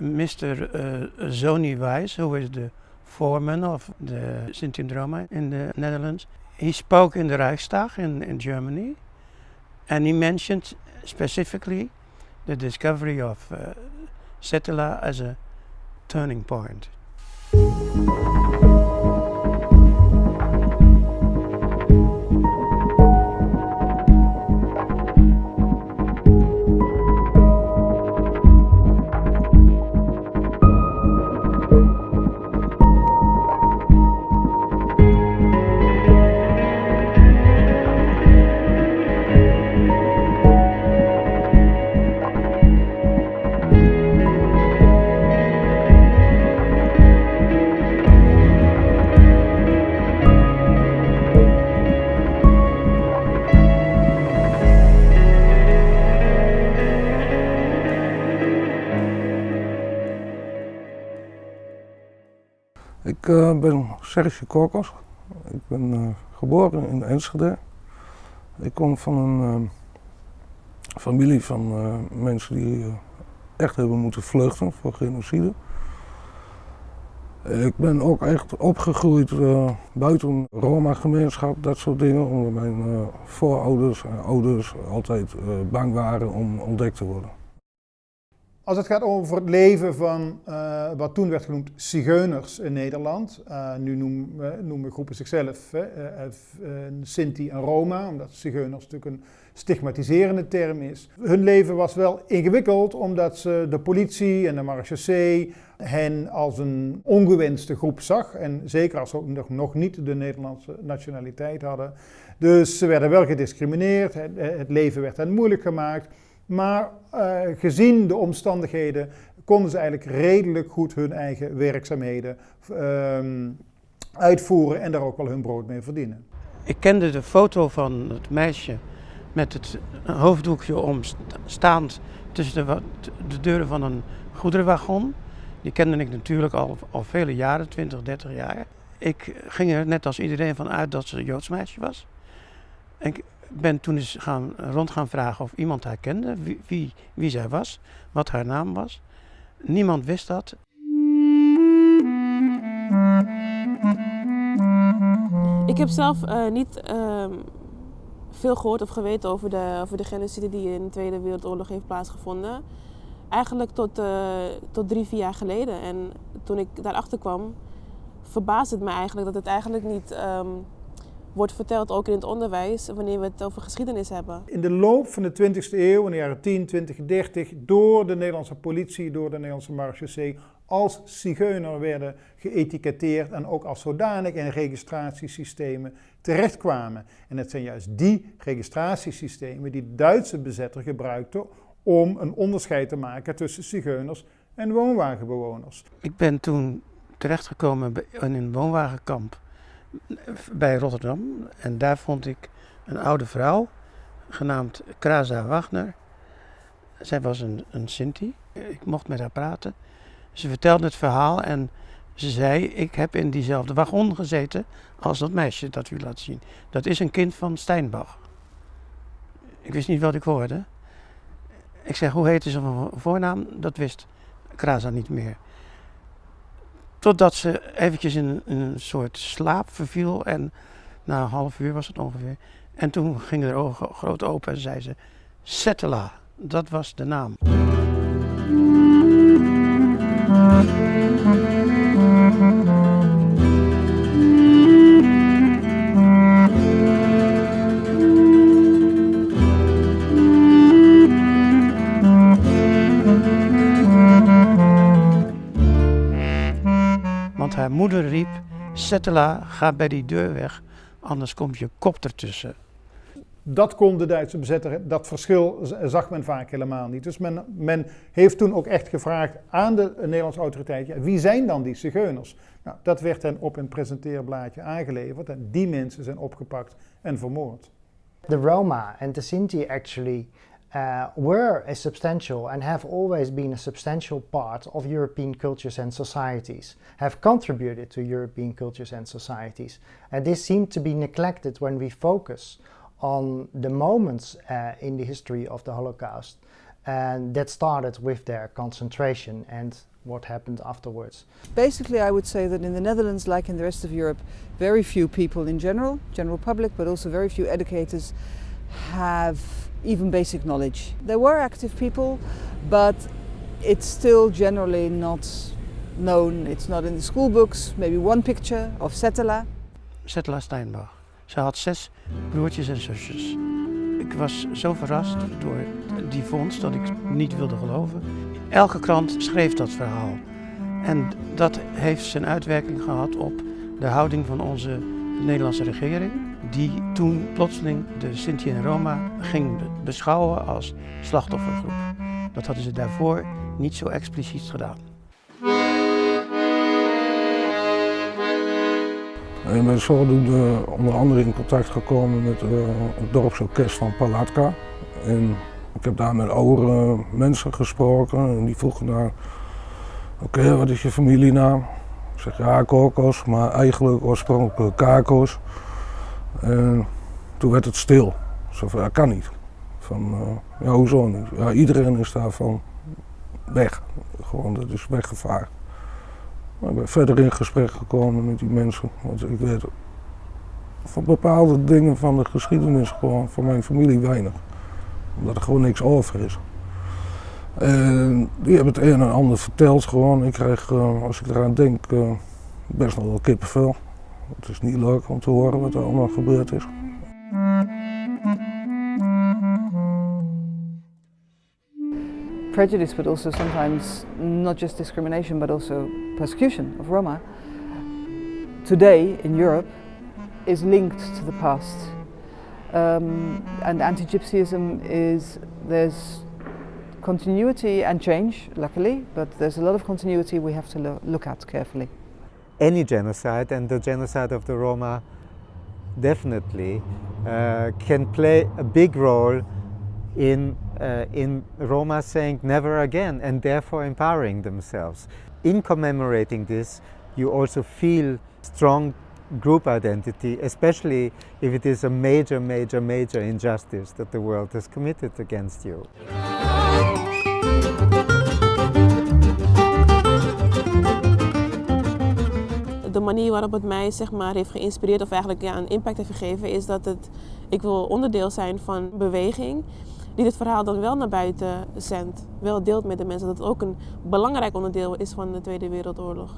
Mr. Uh, Zoni Weiss, who is the foreman of the Sinti and Roma in the Netherlands, he spoke in the Reichstag in, in Germany and he mentioned specifically the discovery of uh, Settela as a turning point. Ik uh, ben Serge Korkos. Ik ben uh, geboren in Enschede. Ik kom van een uh, familie van mensen die echt hebben moeten vluchten voor genocide. Ik ben ook echt opgegroeid buiten Roma-gemeenschap, dat soort dingen, omdat mijn voorouders en ouders altijd bang waren om ontdekt te worden. Als het gaat over het leven van uh, wat toen werd genoemd zigeuners in Nederland. Uh, nu noemen, noemen, groepen zichzelf uh, Sinti en Roma, omdat zigeuners natuurlijk een stigmatiserende term is. Hun leven was wel ingewikkeld omdat ze de politie en de marechaussee hen als een ongewenste groep zag. En zeker als ze ook nog, niet de Nederlandse nationaliteit hadden. Dus ze werden wel gediscrimineerd, het leven werd hen moeilijk gemaakt. Maar uh, gezien de omstandigheden konden ze eigenlijk redelijk goed hun eigen werkzaamheden uh, uitvoeren en daar ook wel hun brood mee verdienen. Ik kende de foto van het meisje met het hoofddoekje omstaand tussen de, de deuren van een goederenwagon. Die kende ik natuurlijk al, al vele jaren, 20, 30 jaar. Ik ging er net als iedereen van uit dat ze een Joods meisje was. En ben toen eens gaan, rond gaan vragen of iemand haar kende, wie, wie, zij was, wat haar naam was. Niemand wist dat. Ik heb zelf uh, niet uh, veel gehoord of geweten over de, over de genocide die in de Tweede Wereldoorlog heeft plaatsgevonden. Eigenlijk tot, uh, tot drie, vier jaar geleden. En toen ik daarachter kwam, verbaasde het me eigenlijk dat het eigenlijk niet um, wordt verteld, ook in het onderwijs, wanneer we het over geschiedenis hebben. In de loop van de 20e eeuw, in de jaren 10, 20, 30, door de Nederlandse politie, door de Nederlandse marechaussee, als zigeuner werden geëtiketteerd en ook als zodanig in registratiesystemen terechtkwamen. En het zijn juist die registratiesystemen die de Duitse bezetter gebruikte om een onderscheid te maken tussen zigeuners en woonwagenbewoners. Ik ben toen terechtgekomen in een woonwagenkamp bij Rotterdam. En daar vond ik een oude vrouw, genaamd Kraza Wagner. Zij was een, een Sinti. Ik mocht met haar praten. Ze vertelde het verhaal en ze zei: Ik heb in diezelfde wagon gezeten als dat meisje dat u laat zien. Dat is een kind van Steinbach. Ik wist niet wat ik hoorde. Ik zeg: Hoe heette ze van voornaam? Dat wist Kraza niet meer. Totdat ze eventjes in, een soort slaap verviel en na een half uur was het ongeveer. En toen gingen haar ogen groot open en zei ze, Settela, dat was de naam. Haar moeder riep, Settela, ga bij die deur weg, anders komt je kop ertussen. Dat kon de Duitse bezetter, dat verschil zag men vaak helemaal niet. Dus men, men heeft toen ook echt gevraagd aan de Nederlandse autoriteit, ja, wie zijn dan die zigeuners? Nou, dat werd hen op een presenteerblaadje aangeleverd en die mensen zijn opgepakt en vermoord. The Roma and the Sinti actually uh, were a substantial and have always been a substantial part of European cultures and societies, have contributed to European cultures and societies. And this seemed to be neglected when we focus on the moments uh, in the history of the Holocaust And that started with their concentration and what happened afterwards. Basically, I would say that in the Netherlands, like in the rest of Europe, very few people in general, general public, but also very few educators have even basic knowledge. There were active people, but it's still generally not known. It's not in the school books. Maybe one picture of Settela. Settela Steinbach. Ze had zes broertjes en zusjes. Ik was zo verrast door die vondst dat ik niet wilde geloven. Elke krant schreef dat verhaal. En dat heeft zijn uitwerking gehad op de houding van onze Nederlandse regering. Die toen plotseling de Sinti en Roma ging beschouwen als slachtoffergroep. Dat hadden ze daarvoor niet zo expliciet gedaan. Ik ben zodoende onder andere in contact gekomen met uh, het dorpsorkest van Palatka. En ik heb daar met oudere mensen gesproken en die vroegen naar, oké, wat is je familienaam? Ik zeg ja, Kokos, maar eigenlijk oorspronkelijk Kakos. En toen werd het stil. Zo van, ja, kan niet. Van, uh, ja, hoezo niet? Ja, iedereen is daarvan weg. Gewoon, dat is weggevaren. Maar ik ben verder in gesprek gekomen met die mensen. Want ik weet van bepaalde dingen van de geschiedenis gewoon van mijn familie weinig. Omdat er gewoon niks over is. En die hebben het een en ander verteld gewoon. Ik krijg, uh, als ik eraan denk, best nog wel kippenvel. Het is niet leuk om te horen wat er allemaal gebeurd is. prejudice, but also sometimes not just discrimination, but also persecution of Roma, today in Europe is linked to the past. Um, and anti-Gypsyism is, there's continuity and change, luckily, but there's a lot of continuity we have to lo look at carefully. Any genocide, and the genocide of the Roma definitely, uh, can play a big role in, uh, in Roma saying never again and therefore empowering themselves. In commemorating this, you also feel strong group identity, especially if it is a major, major, major injustice that the world has committed against you. De manier waarop het mij zeg maar, heeft geïnspireerd of eigenlijk ja, een impact heeft gegeven is dat het, ik wil onderdeel zijn van beweging die dit verhaal dan wel naar buiten zendt, wel deelt met de mensen. Dat het ook een belangrijk onderdeel is van de Tweede Wereldoorlog.